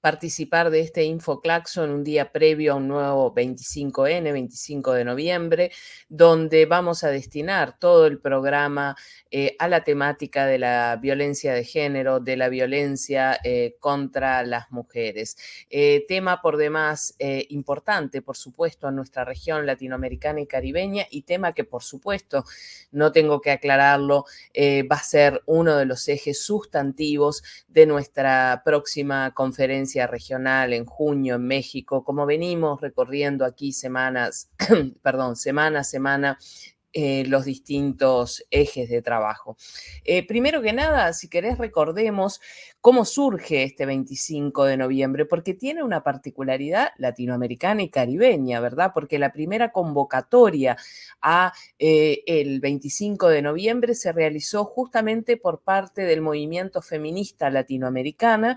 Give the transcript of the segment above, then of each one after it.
participar de este InfoClaxo en un día previo a un nuevo 25N, 25 de noviembre, donde vamos a destinar todo el programa eh, a la temática de la violencia de género, de la violencia eh, contra las mujeres. Eh, tema por demás importante, por supuesto, en nuestra región latinoamericana y caribeña y tema que, por supuesto, no tengo que aclararlo, va a ser uno de los ejes sustantivos de nuestra próxima conferencia regional en junio en México, como venimos recorriendo aquí semanas, perdón, semana a semana eh, los distintos ejes de trabajo. Eh, primero que nada, si querés, recordemos cómo surge este 25 de noviembre, porque tiene una particularidad latinoamericana y caribeña, ¿verdad? Porque la primera convocatoria a eh, el 25 de noviembre se realizó justamente por parte del movimiento feminista latinoamericana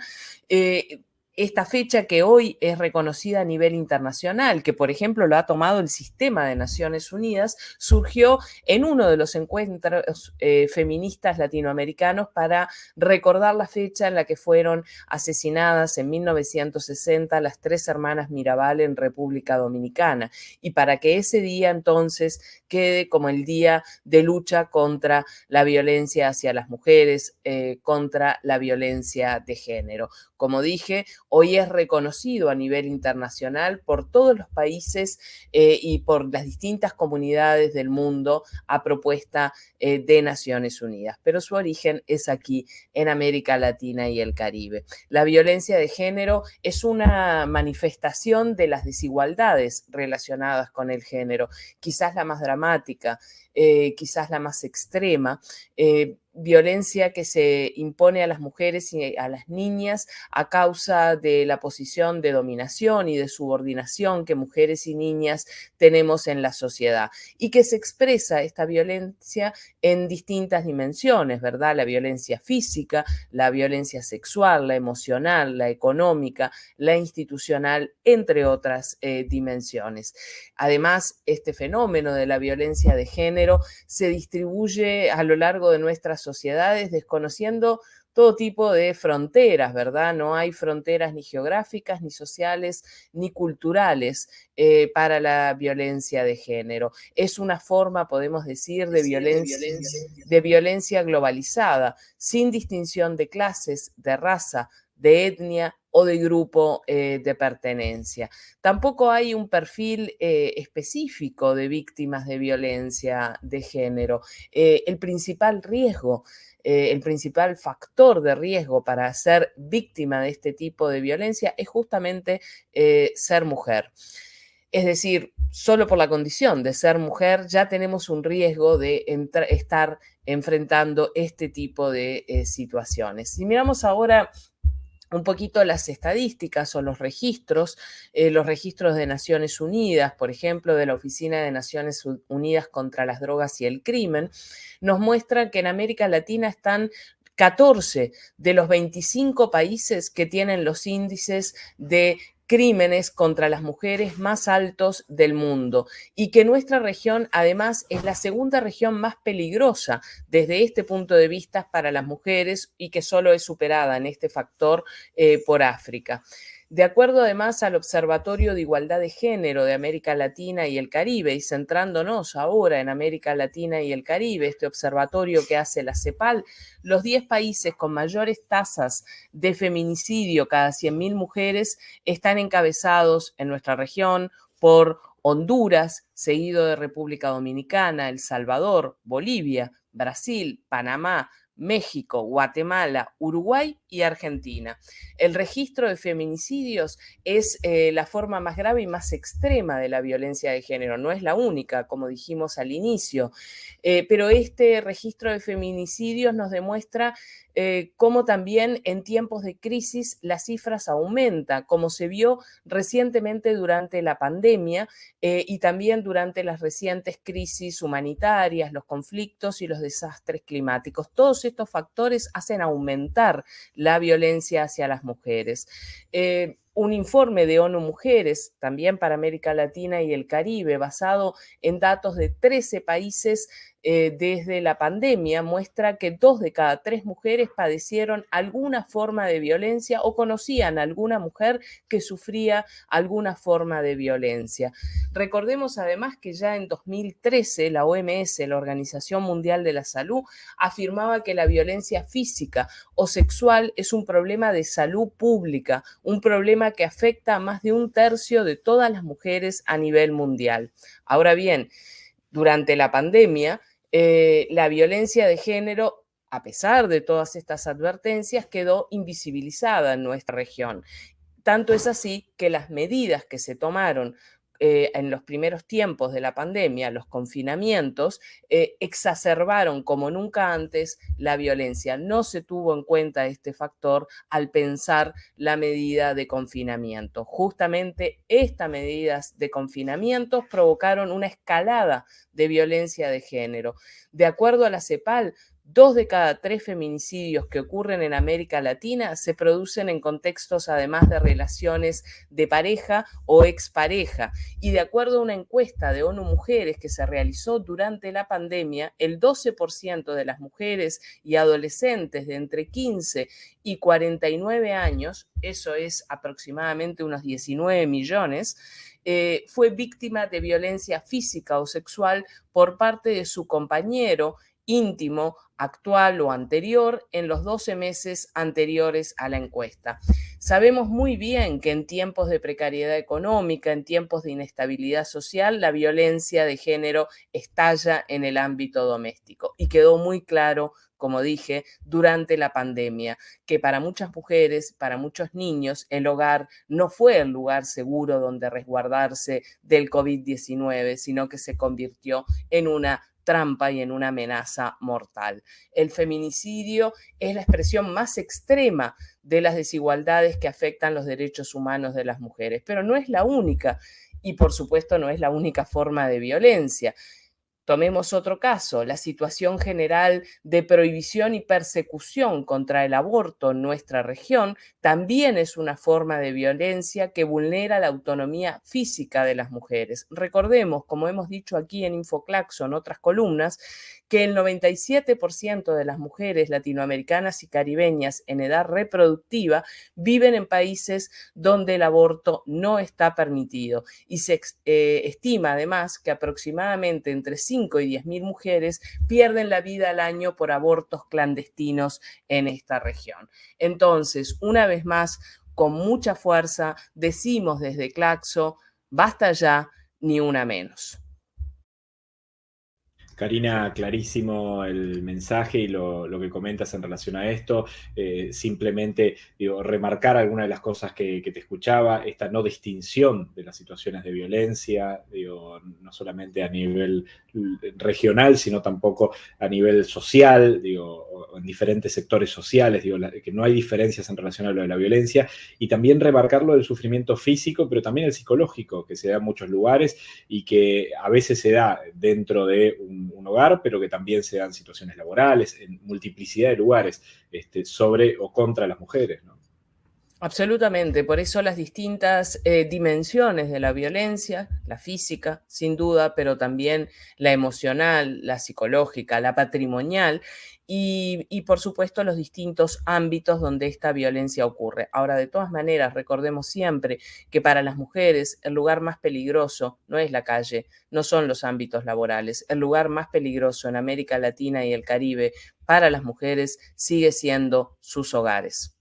esta fecha que hoy es reconocida a nivel internacional, que por ejemplo lo ha tomado el sistema de Naciones Unidas, surgió en uno de los encuentros eh, feministas latinoamericanos para recordar la fecha en la que fueron asesinadas en 1960 las tres hermanas Mirabal en República Dominicana y para que ese día entonces quede como el día de lucha contra la violencia hacia las mujeres, eh, contra la violencia de género. Como dije, hoy es reconocido a nivel internacional por todos los países eh, y por las distintas comunidades del mundo a propuesta eh, de Naciones Unidas, pero su origen es aquí en América Latina y el Caribe. La violencia de género es una manifestación de las desigualdades relacionadas con el género, quizás la más dramática, eh, quizás la más extrema violencia que se impone a las mujeres y a las niñas a causa de la posición de dominación y de subordinación que mujeres y niñas tenemos en la sociedad y que se expresa esta violencia en distintas dimensiones, ¿verdad? La violencia física, la violencia sexual, la emocional, la económica, la institucional, entre otras eh, dimensiones. Además, este fenómeno de la violencia de género se distribuye a lo largo de nuestras sociedades desconociendo todo tipo de fronteras, ¿verdad? No hay fronteras ni geográficas, ni sociales, ni culturales eh, para la violencia de género. Es una forma, podemos decir, de, violencia, de violencia globalizada, sin distinción de clases, de raza, de etnia o de grupo eh, de pertenencia. Tampoco hay un perfil eh, específico de víctimas de violencia de género. Eh, el principal riesgo, el principal factor de riesgo para ser víctima de este tipo de violencia es justamente ser mujer. Es decir, solo por la condición de ser mujer ya tenemos un riesgo de estar enfrentando este tipo de situaciones. Si miramos ahora un poquito las estadísticas o los registros, eh, los registros de Naciones Unidas, por ejemplo, de la Oficina de Naciones Unidas contra las Drogas y el Crimen, nos muestra que en América Latina están 14 de los 25 países que tienen los índices de crímenes contra las mujeres más altos del mundo y que nuestra región además es la segunda región más peligrosa desde este punto de vista para las mujeres y que solo es superada en este factor eh, por África. De acuerdo además al Observatorio de Igualdad de Género de América Latina y el Caribe, y centrándonos ahora en América Latina y el Caribe, este observatorio que hace la CEPAL, los 10 países con mayores tasas de feminicidio cada 100.000 mujeres están encabezados en nuestra región por Honduras, seguido de República Dominicana, El Salvador, Bolivia, Brasil, Panamá, México, Guatemala, Uruguay y Argentina. El registro de feminicidios es eh, la forma más grave y más extrema de la violencia de género. No es la única, como dijimos al inicio, eh, pero este registro de feminicidios nos demuestra eh, cómo también en tiempos de crisis las cifras aumentan, como se vio recientemente durante la pandemia y también durante las recientes crisis humanitarias, los conflictos y los desastres climáticos. Todos estos factores hacen aumentar la violencia hacia las mujeres. Eh, un informe de ONU Mujeres, también para América Latina y el Caribe, basado en datos de 13 países eh, desde la pandemia muestra que dos de cada tres mujeres padecieron alguna forma de violencia o conocían a alguna mujer que sufría alguna forma de violencia. Recordemos además que ya en 2013 la OMS, la Organización Mundial de la Salud, afirmaba que la violencia física o sexual es un problema de salud pública, un problema que afecta a más de un tercio de todas las mujeres a nivel mundial. Ahora bien, durante la pandemia, eh, la violencia de género, a pesar de todas estas advertencias, quedó invisibilizada en nuestra región. Tanto es así que las medidas que se tomaron eh, en los primeros tiempos de la pandemia, los confinamientos, eh, exacerbaron como nunca antes la violencia. No se tuvo en cuenta este factor al pensar la medida de confinamiento. Justamente estas medidas de confinamiento provocaron una escalada de violencia de género. De acuerdo a la CEPAL, Dos de cada tres feminicidios que ocurren en América Latina se producen en contextos además de relaciones de pareja o expareja. Y de acuerdo a una encuesta de ONU Mujeres que se realizó durante la pandemia, el 12% de las mujeres y adolescentes de entre 15 y 49 años, eso es aproximadamente unos 19 millones, eh, fue víctima de violencia física o sexual por parte de su compañero íntimo, actual o anterior en los 12 meses anteriores a la encuesta. Sabemos muy bien que en tiempos de precariedad económica, en tiempos de inestabilidad social, la violencia de género estalla en el ámbito doméstico y quedó muy claro como dije, durante la pandemia, que para muchas mujeres, para muchos niños, el hogar no fue el lugar seguro donde resguardarse del COVID-19, sino que se convirtió en una trampa y en una amenaza mortal. El feminicidio es la expresión más extrema de las desigualdades que afectan los derechos humanos de las mujeres, pero no es la única y por supuesto no es la única forma de violencia. Tomemos otro caso, la situación general de prohibición y persecución contra el aborto en nuestra región también es una forma de violencia que vulnera la autonomía física de las mujeres. Recordemos, como hemos dicho aquí en Infoclaxo, en otras columnas, que el 97% de las mujeres latinoamericanas y caribeñas en edad reproductiva viven en países donde el aborto no está permitido y se eh, estima además que aproximadamente entre 5 y 10 mil mujeres pierden la vida al año por abortos clandestinos en esta región. Entonces, una vez más, con mucha fuerza, decimos desde Claxo, basta ya, ni una menos. Karina, clarísimo el mensaje y lo, que comentas en relación a esto. Eh, simplemente digo, remarcar algunas de las cosas que, te escuchaba, esta no distinción de las situaciones de violencia, digo, no solamente a nivel regional, sino tampoco a nivel social, digo, en diferentes sectores sociales, digo, que no hay diferencias en relación a lo de la violencia, y también remarcarlo del sufrimiento físico, pero también el psicológico, que se da en muchos lugares y que a veces se da dentro de un hogar, pero que también se dan situaciones laborales, en multiplicidad de lugares, este, sobre o contra las mujeres. Absolutamente, por eso las distintas eh, dimensiones de la violencia, la física, sin duda, pero también la emocional, la psicológica, la patrimonial, y, por supuesto los distintos ámbitos donde esta violencia ocurre. Ahora, de todas maneras, recordemos siempre que para las mujeres el lugar más peligroso no es la calle, no son los ámbitos laborales. El lugar más peligroso en América Latina y el Caribe para las mujeres sigue siendo sus hogares.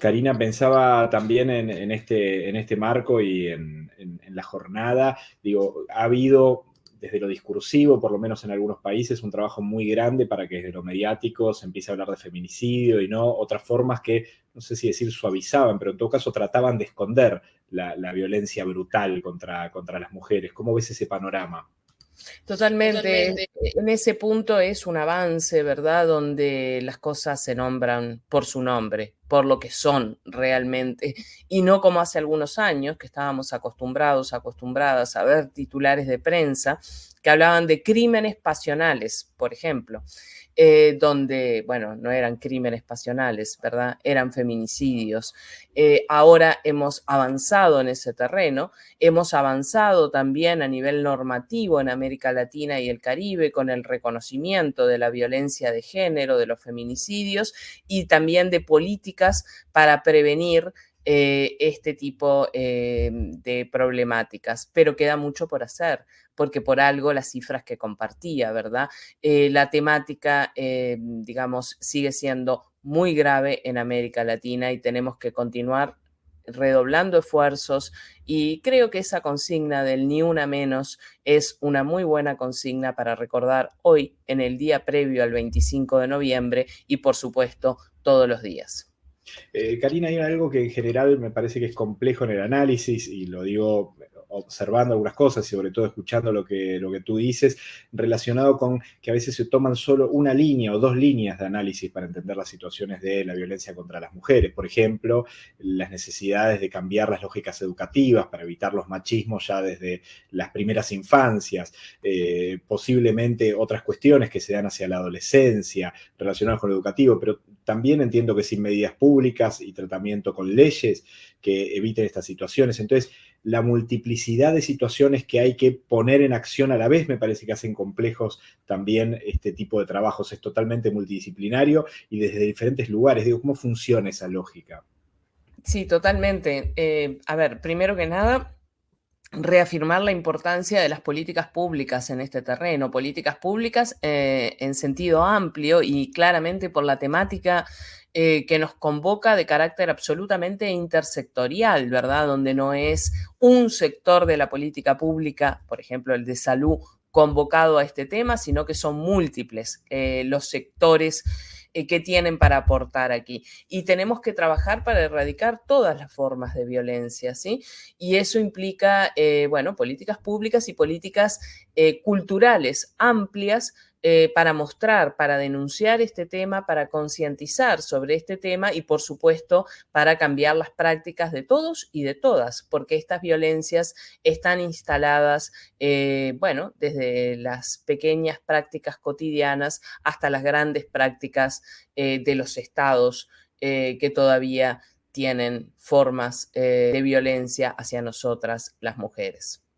Karina, pensaba también en, este, en este marco y en, en, la jornada, digo, ha habido desde lo discursivo, por lo menos en algunos países, un trabajo muy grande para que desde lo mediático se empiece a hablar de feminicidio y no otras formas que, no sé si decir suavizaban, pero en todo caso trataban de esconder la, violencia brutal contra, contra las mujeres. ¿Cómo ves ese panorama? Totalmente. En ese punto es un avance, ¿verdad? Donde las cosas se nombran por su nombre, por lo que son realmente, y no como hace algunos años que estábamos acostumbrados, acostumbradas a ver titulares de prensa que hablaban de crímenes pasionales, por ejemplo. Eh, donde, bueno, no eran crímenes pasionales, ¿verdad? Eran feminicidios. Eh, ahora hemos avanzado en ese terreno, hemos avanzado también a nivel normativo en América Latina y el Caribe con el reconocimiento de la violencia de género, de los feminicidios y también de políticas para prevenir eh, este tipo eh, de problemáticas, pero queda mucho por hacer, porque por algo las cifras que compartía, ¿verdad? Eh, la temática, digamos, sigue siendo muy grave en América Latina y tenemos que continuar redoblando esfuerzos y creo que esa consigna del ni una menos es una muy buena consigna para recordar hoy en el día previo al 25 de noviembre y por supuesto todos los días. Eh, Karina, hay algo que en general me parece que es complejo en el análisis, y lo digo observando algunas cosas y sobre todo escuchando lo que, lo que tú dices, relacionado con que a veces se toman solo una línea o dos líneas de análisis para entender las situaciones de la violencia contra las mujeres. Por ejemplo, las necesidades de cambiar las lógicas educativas para evitar los machismos ya desde las primeras infancias, eh, posiblemente otras cuestiones que se dan hacia la adolescencia relacionadas con lo educativo, pero también entiendo que sin medidas públicas y tratamiento con leyes que eviten estas situaciones. Entonces, la multiplicidad de situaciones que hay que poner en acción a la vez me parece que hacen complejos también este tipo de trabajos. Es totalmente multidisciplinario y desde diferentes lugares. Digo, ¿cómo funciona esa lógica? Sí, totalmente. Eh, a ver, primero que nada, reafirmar la importancia de las políticas públicas en este terreno, políticas públicas eh, en sentido amplio y claramente por la temática eh, que nos convoca de carácter absolutamente intersectorial, ¿verdad? Donde no es un sector de la política pública, por ejemplo, el de salud, convocado a este tema, sino que son múltiples eh, los sectores eh, que tienen para aportar aquí. Y tenemos que trabajar para erradicar todas las formas de violencia, ¿sí? Y eso implica, bueno, políticas públicas y políticas culturales amplias eh, para mostrar, para denunciar este tema, para concientizar sobre este tema y, por supuesto, para cambiar las prácticas de todos y de todas, porque estas violencias están instaladas, eh, bueno, desde las pequeñas prácticas cotidianas hasta las grandes prácticas eh, de los estados que todavía tienen formas de violencia hacia nosotras, las mujeres.